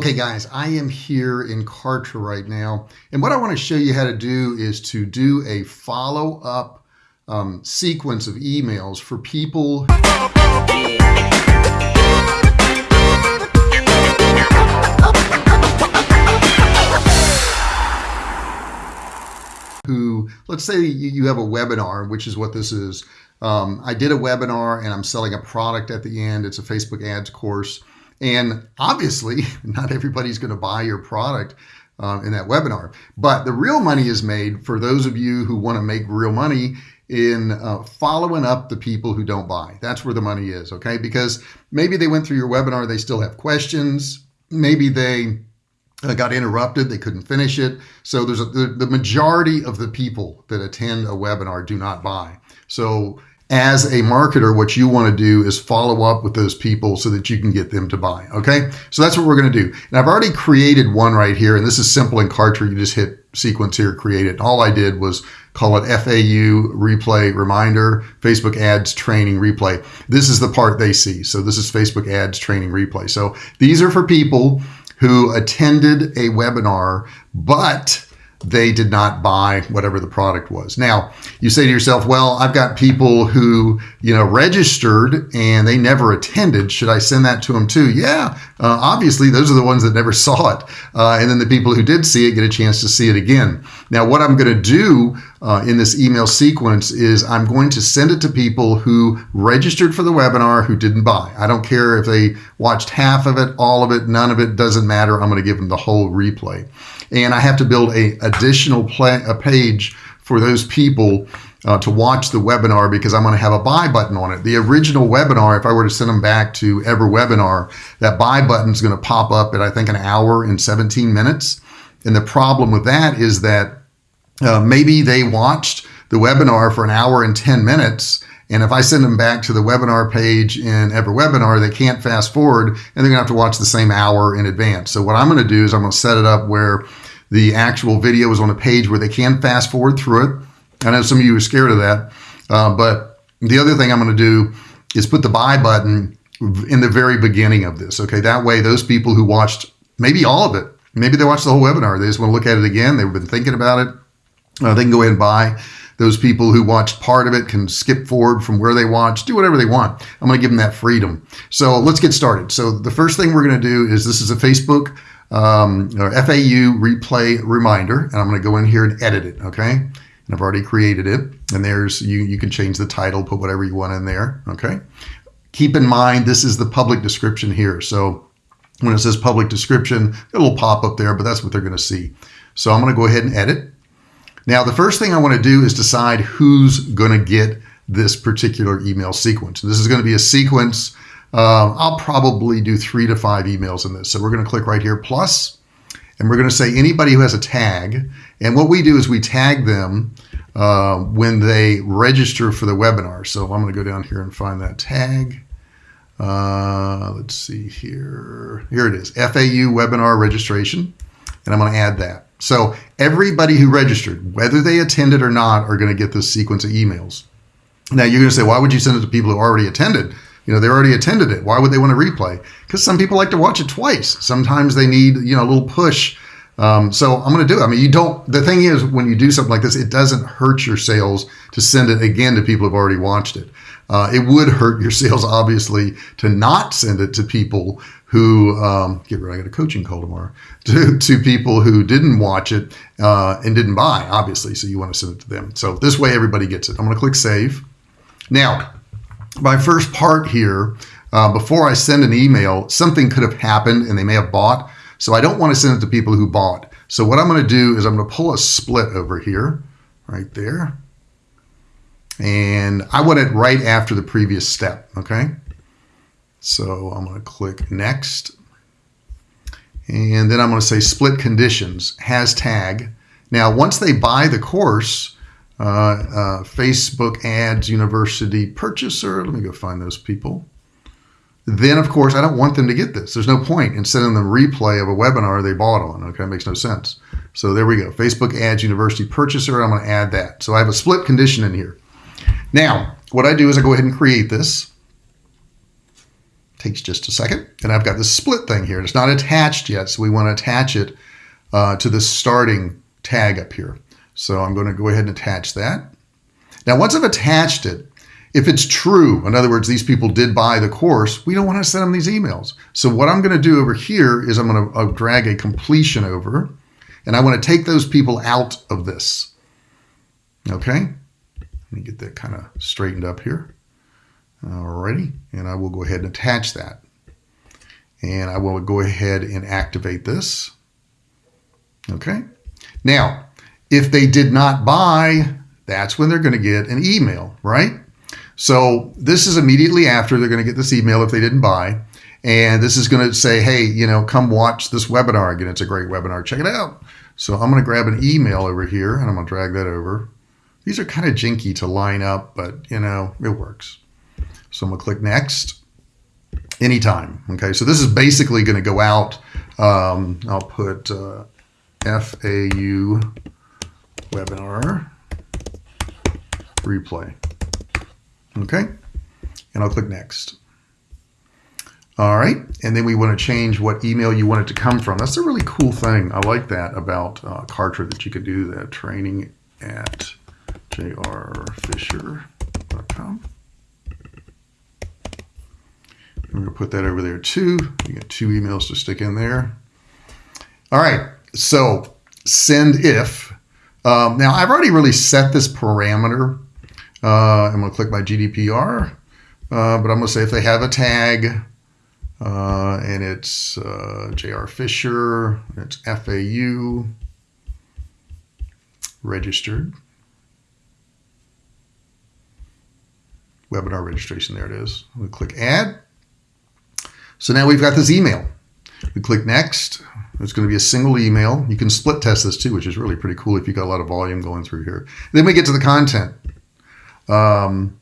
Okay guys, I am here in Kartra right now. And what I want to show you how to do is to do a follow up um, sequence of emails for people who, let's say you have a webinar, which is what this is. Um, I did a webinar and I'm selling a product at the end. It's a Facebook ads course. And obviously, not everybody's going to buy your product uh, in that webinar. But the real money is made for those of you who want to make real money in uh, following up the people who don't buy. That's where the money is, okay? Because maybe they went through your webinar, they still have questions. Maybe they uh, got interrupted, they couldn't finish it. So there's a, the, the majority of the people that attend a webinar do not buy. So as a marketer, what you want to do is follow up with those people so that you can get them to buy. Okay. So that's what we're going to do. And I've already created one right here. And this is simple in Kartra. You just hit sequence here, create it. All I did was call it FAU replay reminder, Facebook ads training replay. This is the part they see. So this is Facebook ads training replay. So these are for people who attended a webinar, but they did not buy whatever the product was. Now, you say to yourself, well, I've got people who, you know, registered and they never attended. Should I send that to them too? Yeah, uh, obviously, those are the ones that never saw it. Uh, and then the people who did see it get a chance to see it again. Now, what I'm going to do uh, in this email sequence is I'm going to send it to people who registered for the webinar who didn't buy. I don't care if they watched half of it, all of it, none of it, doesn't matter. I'm going to give them the whole replay and I have to build a additional play, a page for those people uh, to watch the webinar because I'm going to have a buy button on it. The original webinar, if I were to send them back to EverWebinar, that buy button is going to pop up at I think an hour and 17 minutes. And the problem with that is that uh, maybe they watched the webinar for an hour and 10 minutes and if I send them back to the webinar page in EverWebinar, they can't fast forward and they're gonna have to watch the same hour in advance. So what I'm gonna do is I'm gonna set it up where the actual video is on a page where they can fast forward through it. I know some of you are scared of that, uh, but the other thing I'm gonna do is put the buy button in the very beginning of this. Okay, that way those people who watched maybe all of it, maybe they watched the whole webinar, they just wanna look at it again, they've been thinking about it, uh, they can go ahead and buy. Those people who watched part of it can skip forward from where they watched, do whatever they want. I'm going to give them that freedom. So let's get started. So the first thing we're going to do is this is a Facebook um, or FAU replay reminder, and I'm going to go in here and edit it. Okay. And I've already created it. And there's, you, you can change the title, put whatever you want in there. Okay. Keep in mind, this is the public description here. So when it says public description, it'll pop up there, but that's what they're going to see. So I'm going to go ahead and edit. Now, the first thing I want to do is decide who's going to get this particular email sequence. This is going to be a sequence. Uh, I'll probably do three to five emails in this. So we're going to click right here, plus, and we're going to say anybody who has a tag. And what we do is we tag them uh, when they register for the webinar. So I'm going to go down here and find that tag. Uh, let's see here. Here it is, FAU webinar registration. And I'm going to add that. So everybody who registered, whether they attended or not, are going to get this sequence of emails. Now you're going to say, why would you send it to people who already attended? You know, they already attended it. Why would they want to replay? Because some people like to watch it twice. Sometimes they need, you know, a little push. Um, so I'm going to do it. I mean, you don't, the thing is, when you do something like this, it doesn't hurt your sales to send it again to people who've already watched it. Uh, it would hurt your sales, obviously, to not send it to people who um, get ready. I got a coaching call tomorrow to, to people who didn't watch it uh, and didn't buy, obviously. So you want to send it to them. So this way, everybody gets it. I'm going to click save. Now, my first part here, uh, before I send an email, something could have happened and they may have bought. So I don't want to send it to people who bought. So what I'm going to do is I'm going to pull a split over here, right there. And I want it right after the previous step, okay? So I'm going to click next. And then I'm going to say split conditions, has tag. Now, once they buy the course, Facebook ads university purchaser, let me go find those people. Then, of course, I don't want them to get this. There's no point in sending them replay of a webinar they bought on. Okay, it makes no sense. So there we go. Facebook ads university purchaser. I'm going to add that. So I have a split condition in here. Now, what I do is I go ahead and create this. Takes just a second. And I've got this split thing here. It's not attached yet, so we want to attach it uh, to the starting tag up here. So I'm going to go ahead and attach that. Now, once I've attached it, if it's true, in other words, these people did buy the course, we don't want to send them these emails. So what I'm going to do over here is I'm going to uh, drag a completion over, and I want to take those people out of this. Okay, let me get that kind of straightened up here. Alrighty, and I will go ahead and attach that. And I will go ahead and activate this. Okay, now if they did not buy, that's when they're going to get an email, right? So this is immediately after they're going to get this email if they didn't buy. And this is going to say, hey, you know, come watch this webinar again. It's a great webinar. Check it out. So I'm going to grab an email over here and I'm going to drag that over. These are kind of jinky to line up, but you know, it works. So I'm going to click next anytime. Okay. So this is basically going to go out. Um, I'll put uh, FAU webinar replay. Okay, and I'll click next. All right, and then we want to change what email you want it to come from. That's a really cool thing. I like that about uh, Kartra that you could do that. Training at jrfisher.com. I'm going to put that over there too. You get two emails to stick in there. All right, so send if. Um, now, I've already really set this parameter uh, I'm going to click my GDPR, uh, but I'm going to say if they have a tag uh, and it's uh, JR Fisher, it's FAU, registered. Webinar registration, there it is. We click add. So now we've got this email. We click next. It's going to be a single email. You can split test this too, which is really pretty cool if you've got a lot of volume going through here. Then we get to the content. Um,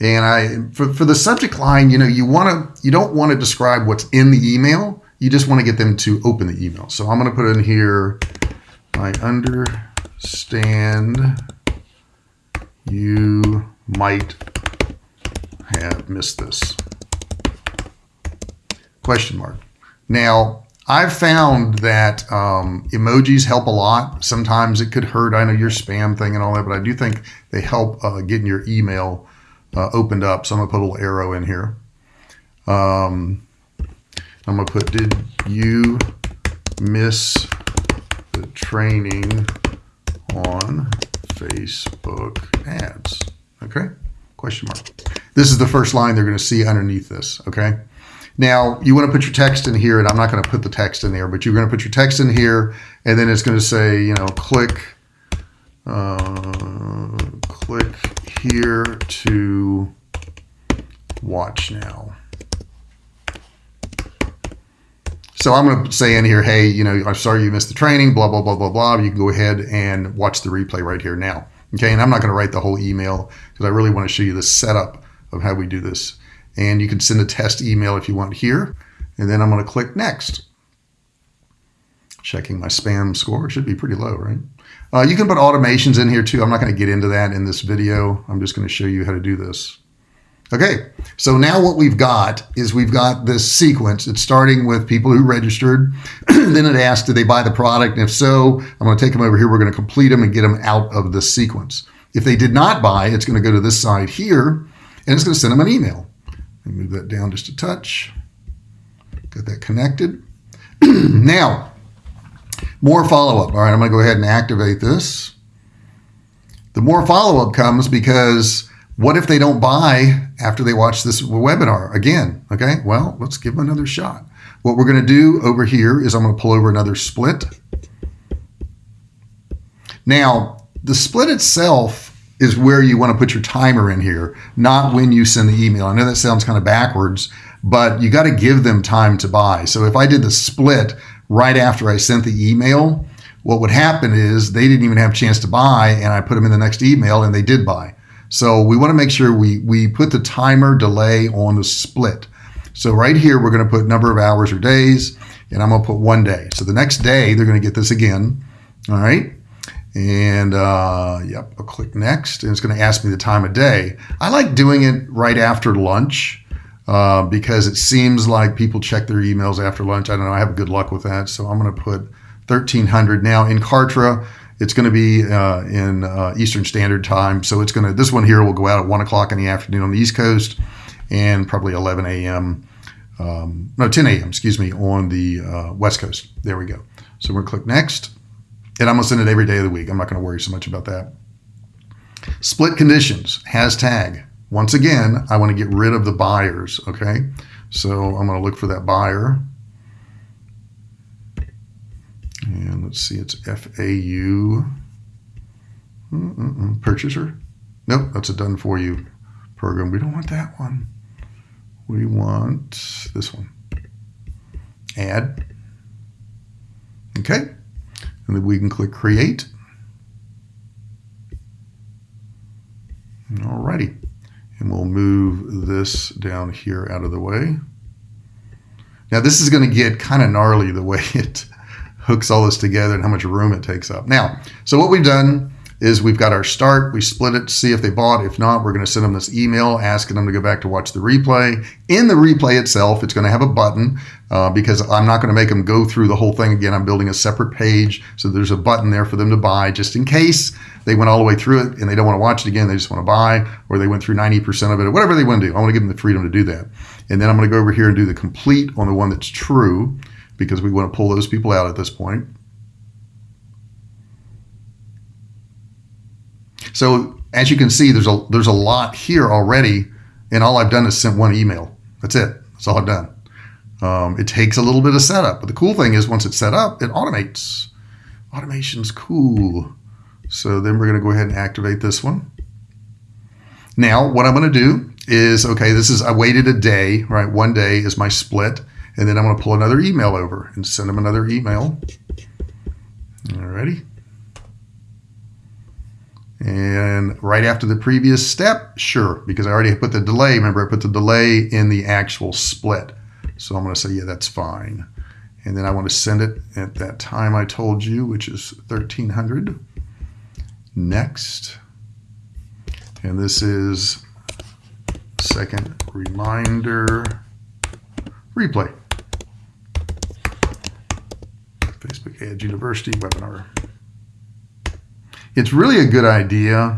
and I, for, for the subject line, you know, you want to, you don't want to describe what's in the email. You just want to get them to open the email. So I'm going to put in here, I understand you might have missed this. Question mark. Now, I've found that um, emojis help a lot. Sometimes it could hurt. I know your spam thing and all that, but I do think they help uh, getting your email uh, opened up. So I'm gonna put a little arrow in here. Um, I'm gonna put, did you miss the training on Facebook ads? Okay, question mark. This is the first line they're gonna see underneath this, okay? Now, you want to put your text in here, and I'm not going to put the text in there, but you're going to put your text in here, and then it's going to say, you know, click, uh, click here to watch now. So I'm going to say in here, hey, you know, I'm sorry you missed the training, blah, blah, blah, blah, blah. You can go ahead and watch the replay right here now. Okay, and I'm not going to write the whole email because I really want to show you the setup of how we do this. And you can send a test email if you want here. And then I'm going to click next. Checking my spam score. Should be pretty low, right? Uh, you can put automations in here too. I'm not going to get into that in this video. I'm just going to show you how to do this. Okay, so now what we've got is we've got this sequence. It's starting with people who registered. then it asks, did they buy the product? And if so, I'm going to take them over here. We're going to complete them and get them out of this sequence. If they did not buy, it's going to go to this side here, and it's going to send them an email. Move that down just a touch. Get that connected. now, more follow-up. All right, I'm going to go ahead and activate this. The more follow-up comes because what if they don't buy after they watch this webinar again? Okay, well, let's give them another shot. What we're going to do over here is I'm going to pull over another split. Now, the split itself is where you want to put your timer in here, not when you send the email. I know that sounds kind of backwards, but you got to give them time to buy. So if I did the split right after I sent the email, what would happen is they didn't even have a chance to buy and I put them in the next email and they did buy. So we want to make sure we, we put the timer delay on the split. So right here, we're going to put number of hours or days and I'm going to put one day. So the next day, they're going to get this again. All right. And uh, yep, I'll click next, and it's going to ask me the time of day. I like doing it right after lunch uh, because it seems like people check their emails after lunch. I don't know. I have good luck with that. So I'm going to put 1300. Now in Kartra, it's going to be uh, in uh, Eastern Standard Time. So it's going to, this one here will go out at 1 o'clock in the afternoon on the East Coast and probably 11 a.m. Um, no, 10 a.m., excuse me, on the uh, West Coast. There we go. So we're going to click next. And I'm going to send it every day of the week. I'm not going to worry so much about that. Split conditions, has tag. Once again, I want to get rid of the buyers, okay? So I'm going to look for that buyer. And let's see, it's FAU. Mm-mm-mm. Purchaser? Nope, that's a done for you program. We don't want that one. We want this one. Add. Okay. And then we can click create. Alrighty. And we'll move this down here out of the way. Now this is going to get kind of gnarly the way it hooks all this together and how much room it takes up. Now, so what we've done is we've got our start, we split it to see if they bought. If not, we're going to send them this email asking them to go back to watch the replay. In the replay itself, it's going to have a button uh, because I'm not going to make them go through the whole thing again. I'm building a separate page. So there's a button there for them to buy just in case they went all the way through it and they don't want to watch it again. They just want to buy or they went through 90% of it or whatever they want to do. I want to give them the freedom to do that. And then I'm going to go over here and do the complete on the one that's true because we want to pull those people out at this point. So as you can see, there's a there's a lot here already, and all I've done is sent one email. That's it. That's all I've done. Um, it takes a little bit of setup, but the cool thing is once it's set up, it automates. Automation's cool. So then we're going to go ahead and activate this one. Now, what I'm going to do is, okay, this is, I waited a day, right? One day is my split. And then I'm going to pull another email over and send them another email. Alrighty. And right after the previous step, sure, because I already put the delay. Remember, I put the delay in the actual split. So I'm going to say, yeah, that's fine. And then I want to send it at that time I told you, which is 1300. Next. And this is second reminder replay. Facebook Ads University webinar it's really a good idea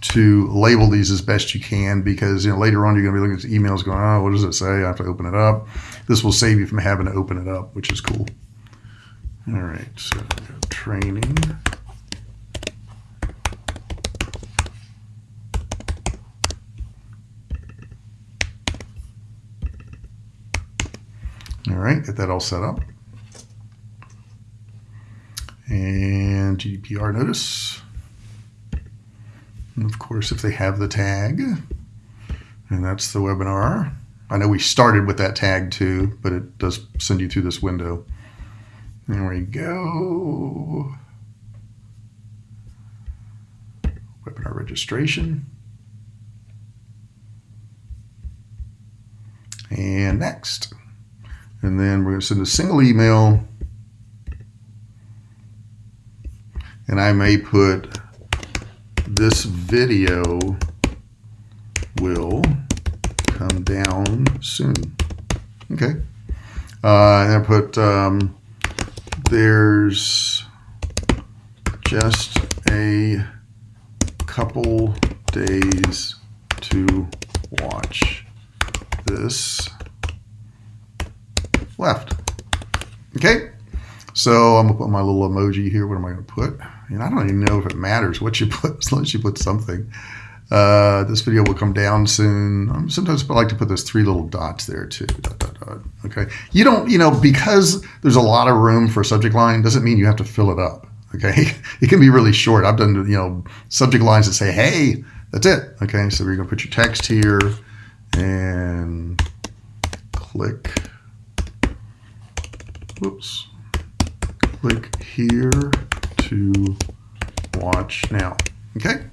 to label these as best you can because you know later on you're going to be looking at emails going, oh, what does it say? I have to open it up. This will save you from having to open it up, which is cool. All right, so training. All right, get that all set up. And GDPR notice. And of course, if they have the tag, and that's the webinar. I know we started with that tag too, but it does send you through this window. There we go. Webinar registration. And next. And then we're going to send a single email. And I may put this video will come down soon. Okay. Uh, and I put um, there's just a couple days to watch this left. Okay. So I'm gonna put my little emoji here. What am I gonna put? And I don't even know if it matters what you put, as long as you put something. Uh, this video will come down soon. Um, sometimes I like to put those three little dots there too. Dot, dot, dot. Okay. You don't, you know, because there's a lot of room for a subject line doesn't mean you have to fill it up. Okay. It can be really short. I've done, you know, subject lines that say, hey, that's it. Okay. So you're going to put your text here and click. Whoops. Click here to watch now. Okay,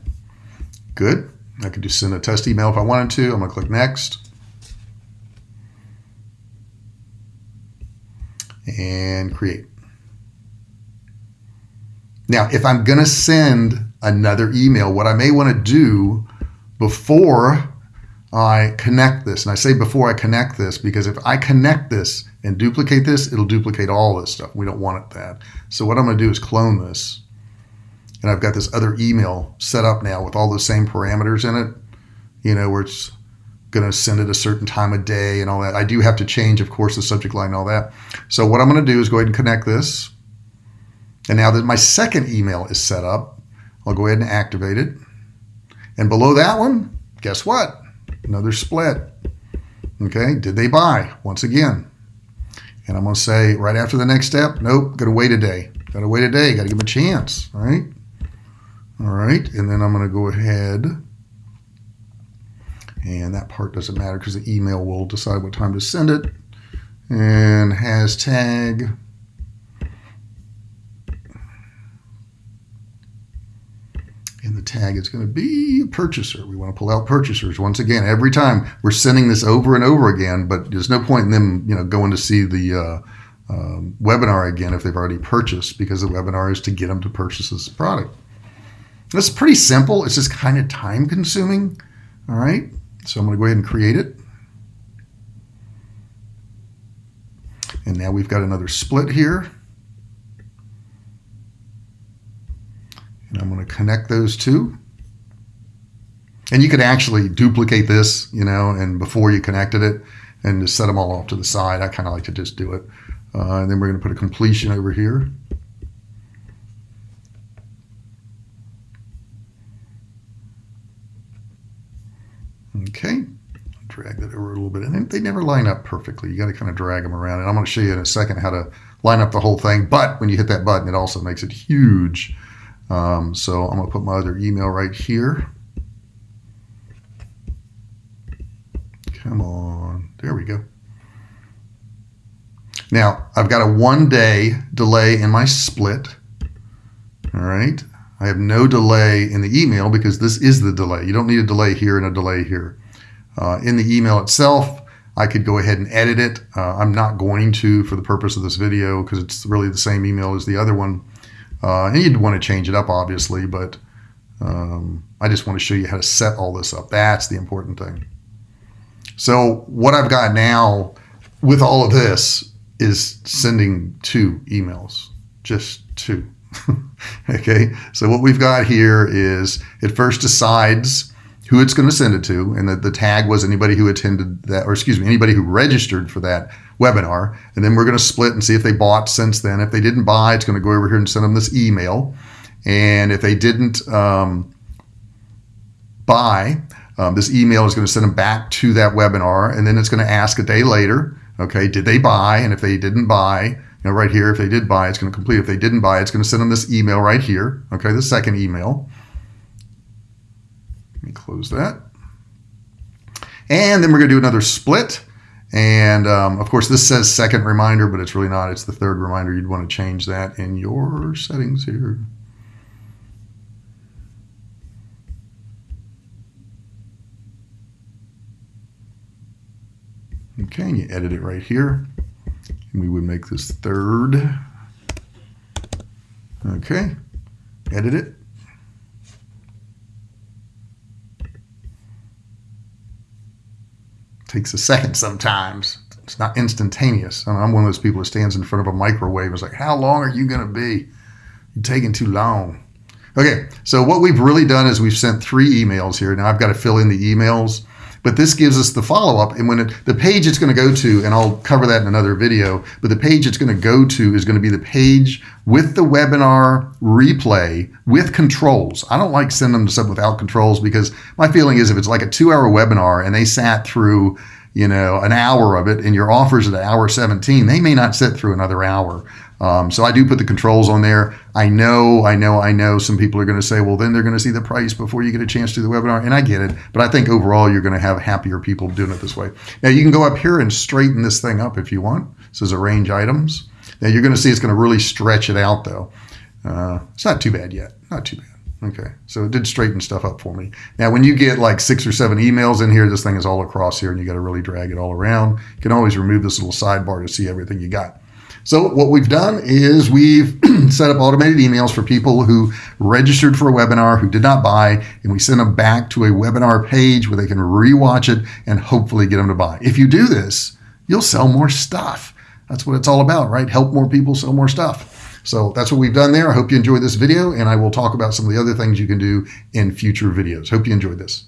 good. I could just send a test email if I wanted to. I'm gonna click next. And create. Now, if I'm gonna send another email, what I may wanna do before I connect this. And I say before I connect this because if I connect this and duplicate this, it'll duplicate all this stuff. We don't want it that. So what I'm going to do is clone this. And I've got this other email set up now with all those same parameters in it, you know, where it's going to send it a certain time of day and all that. I do have to change, of course, the subject line and all that. So what I'm going to do is go ahead and connect this. And now that my second email is set up, I'll go ahead and activate it. And below that one, guess what? Another split. Okay, did they buy? Once again. And I'm going to say right after the next step, nope, got to wait a day. Got to wait a day. Got to give them a chance, right? All right, and then I'm going to go ahead and that part doesn't matter because the email will decide what time to send it. And has tag and the tag is going to be a purchaser. We want to pull out purchasers once again. Every time we're sending this over and over again, but there's no point in them, you know, going to see the uh, um, webinar again if they've already purchased because the webinar is to get them to purchase this product. That's pretty simple. It's just kind of time consuming. All right. So I'm going to go ahead and create it. And now we've got another split here. I'm going to connect those two. And you could actually duplicate this, you know, and before you connected it and just set them all off to the side. I kind of like to just do it. Uh, and then we're going to put a completion over here. Okay, drag that over a little bit. And they never line up perfectly. You got to kind of drag them around. And I'm going to show you in a second how to line up the whole thing. But when you hit that button, it also makes it huge. Um, so I'm going to put my other email right here. Come on. There we go. Now, I've got a one day delay in my split. All right. I have no delay in the email because this is the delay. You don't need a delay here and a delay here. Uh, in the email itself, I could go ahead and edit it. Uh, I'm not going to for the purpose of this video because it's really the same email as the other one. Uh, and you'd want to change it up, obviously, but um, I just want to show you how to set all this up. That's the important thing. So what I've got now with all of this is sending two emails, just two. okay, so what we've got here is it first decides who it's going to send it to, and the, the tag was anybody who attended that, or excuse me, anybody who registered for that webinar. And then we're going to split and see if they bought since then. If they didn't buy, it's going to go over here and send them this email. And if they didn't um, buy, um, this email is going to send them back to that webinar, and then it's going to ask a day later, okay, did they buy? And if they didn't buy, you know, right here, if they did buy, it's going to complete. If they didn't buy, it's going to send them this email right here. Okay, the second email. Let me close that. And then we're going to do another split. And um, of course, this says second reminder, but it's really not. It's the third reminder. You'd want to change that in your settings here. Okay, and you edit it right here. And we would make this third. Okay, edit it. Takes a second sometimes. It's not instantaneous. I'm one of those people who stands in front of a microwave and is like, how long are you going to be? You're taking too long. Okay, so what we've really done is we've sent three emails here. Now I've got to fill in the emails. But this gives us the follow up. And when it, the page it's going to go to, and I'll cover that in another video, but the page it's going to go to is going to be the page with the webinar replay with controls. I don't like sending them to stuff without controls because my feeling is if it's like a two hour webinar and they sat through you know, an hour of it and your offers at an hour 17, they may not sit through another hour. Um, so I do put the controls on there. I know, I know, I know some people are going to say, well, then they're going to see the price before you get a chance to do the webinar. And I get it. But I think overall, you're going to have happier people doing it this way. Now, you can go up here and straighten this thing up if you want. This is arrange items. Now, you're going to see it's going to really stretch it out, though. Uh, it's not too bad yet. Not too bad. Okay, so it did straighten stuff up for me. Now, when you get like six or seven emails in here, this thing is all across here and you got to really drag it all around. You can always remove this little sidebar to see everything you got. So what we've done is we've set up automated emails for people who registered for a webinar who did not buy, and we send them back to a webinar page where they can rewatch it and hopefully get them to buy. If you do this, you'll sell more stuff. That's what it's all about, right? Help more people sell more stuff. So that's what we've done there. I hope you enjoyed this video, and I will talk about some of the other things you can do in future videos. Hope you enjoyed this.